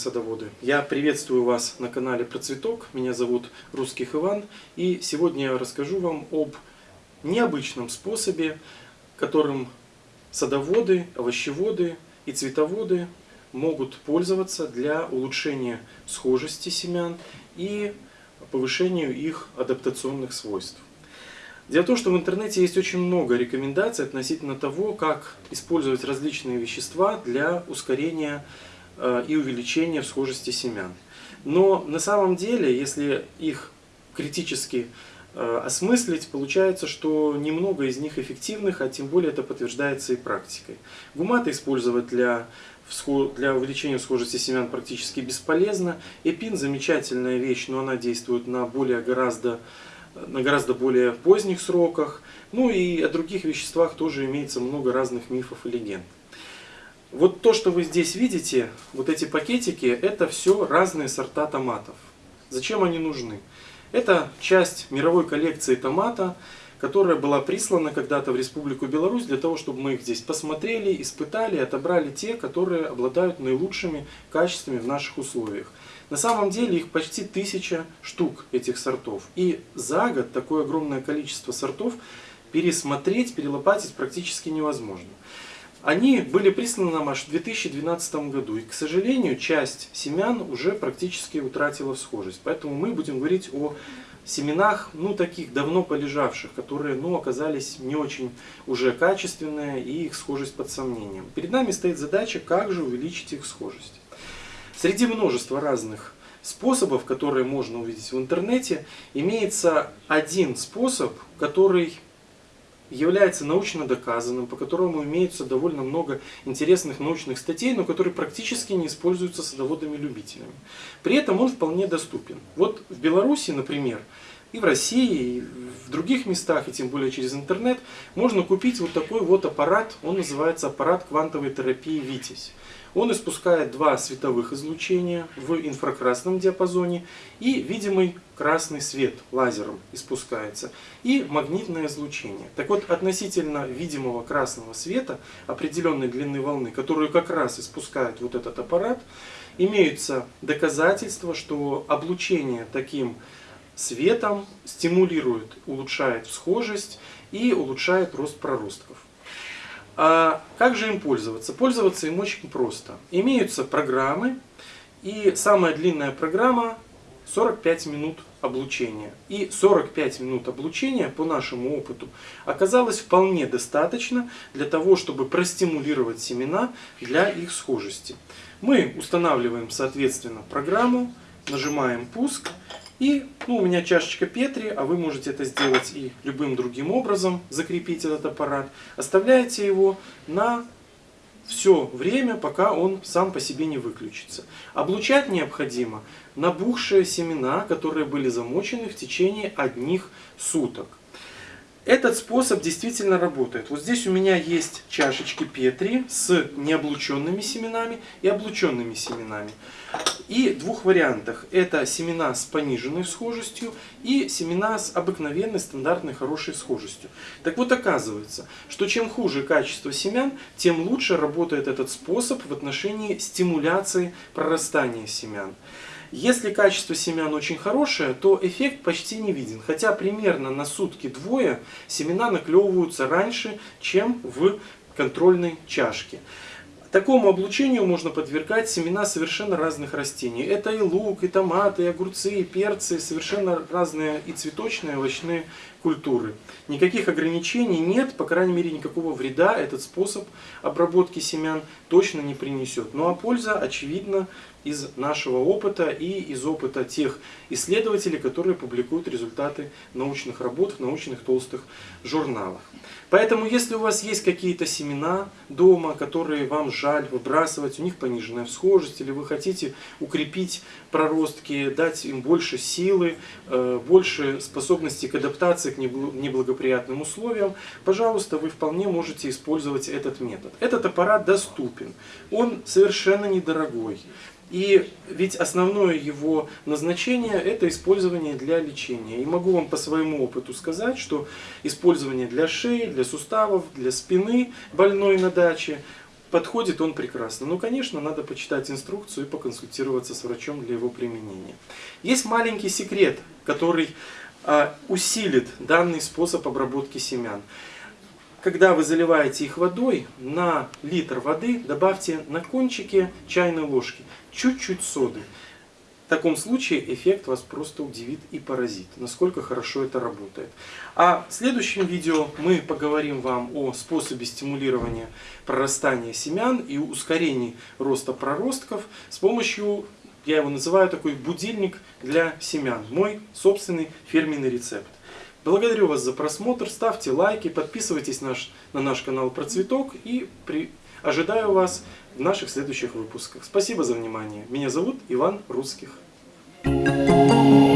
садоводы! Я приветствую вас на канале Про Цветок. Меня зовут Русских Иван. И сегодня я расскажу вам об необычном способе, которым садоводы, овощеводы и цветоводы могут пользоваться для улучшения схожести семян и повышению их адаптационных свойств. Дело в том, что в интернете есть очень много рекомендаций относительно того, как использовать различные вещества для ускорения э, и увеличения схожести семян. Но на самом деле, если их критически э, осмыслить, получается, что немного из них эффективных, а тем более это подтверждается и практикой. Гуматы использовать для, для увеличения схожести семян практически бесполезно. Эпин замечательная вещь, но она действует на более гораздо на гораздо более поздних сроках. Ну и о других веществах тоже имеется много разных мифов и легенд. Вот то, что вы здесь видите, вот эти пакетики, это все разные сорта томатов. Зачем они нужны? Это часть мировой коллекции томата, которая была прислана когда-то в Республику Беларусь для того, чтобы мы их здесь посмотрели, испытали, отобрали те, которые обладают наилучшими качествами в наших условиях. На самом деле их почти тысяча штук этих сортов. И за год такое огромное количество сортов пересмотреть, перелопатить практически невозможно. Они были присланы нам аж в 2012 году. И, к сожалению, часть семян уже практически утратила схожесть. Поэтому мы будем говорить о семенах, ну, таких давно полежавших, которые, ну, оказались не очень уже качественные и их схожесть под сомнением. Перед нами стоит задача, как же увеличить их схожесть. Среди множества разных способов, которые можно увидеть в интернете, имеется один способ, который является научно доказанным, по которому имеется довольно много интересных научных статей, но который практически не используется садоводами-любителями. При этом он вполне доступен. Вот в Беларуси, например, и в России, и в других местах, и тем более через интернет, можно купить вот такой вот аппарат, он называется аппарат квантовой терапии «Витязь». Он испускает два световых излучения в инфракрасном диапазоне и видимый красный свет лазером испускается и магнитное излучение. Так вот, относительно видимого красного света определенной длины волны, которую как раз испускает вот этот аппарат, имеются доказательства, что облучение таким светом стимулирует, улучшает схожесть и улучшает рост проростков. А как же им пользоваться? Пользоваться им очень просто. Имеются программы, и самая длинная программа 45 минут облучения. И 45 минут облучения, по нашему опыту, оказалось вполне достаточно для того, чтобы простимулировать семена для их схожести. Мы устанавливаем, соответственно, программу, нажимаем «Пуск», и ну, у меня чашечка Петри, а вы можете это сделать и любым другим образом, закрепить этот аппарат. Оставляете его на все время, пока он сам по себе не выключится. Облучать необходимо набухшие семена, которые были замочены в течение одних суток. Этот способ действительно работает. Вот здесь у меня есть чашечки Петри с необлученными семенами и облученными семенами. И двух вариантах. Это семена с пониженной схожестью и семена с обыкновенной, стандартной, хорошей схожестью. Так вот оказывается, что чем хуже качество семян, тем лучше работает этот способ в отношении стимуляции прорастания семян. Если качество семян очень хорошее, то эффект почти не виден. Хотя примерно на сутки-двое семена наклевываются раньше, чем в контрольной чашке. Такому облучению можно подвергать семена совершенно разных растений. Это и лук, и томаты, и огурцы, и перцы, совершенно разные и цветочные, и овощные культуры. Никаких ограничений нет, по крайней мере никакого вреда этот способ обработки семян точно не принесет. Ну а польза очевидна из нашего опыта и из опыта тех исследователей, которые публикуют результаты научных работ в научных толстых журналах. Поэтому, если у вас есть какие-то семена дома, которые вам жаль выбрасывать, у них пониженная всхожесть, или вы хотите укрепить проростки, дать им больше силы, э, больше способности к адаптации к неблагоприятным условиям, пожалуйста, вы вполне можете использовать этот метод. Этот аппарат доступен, он совершенно недорогой. И ведь основное его назначение – это использование для лечения. И могу вам по своему опыту сказать, что использование для шеи, для суставов, для спины больной на даче подходит он прекрасно. Но, конечно, надо почитать инструкцию и поконсультироваться с врачом для его применения. Есть маленький секрет, который усилит данный способ обработки семян. Когда вы заливаете их водой, на литр воды добавьте на кончике чайной ложки чуть-чуть соды. В таком случае эффект вас просто удивит и поразит, насколько хорошо это работает. А в следующем видео мы поговорим вам о способе стимулирования прорастания семян и ускорении роста проростков с помощью, я его называю такой будильник для семян, мой собственный фирменный рецепт. Благодарю вас за просмотр, ставьте лайки, подписывайтесь наш, на наш канал Про Цветок и при, ожидаю вас в наших следующих выпусках. Спасибо за внимание. Меня зовут Иван Русских. Thank you.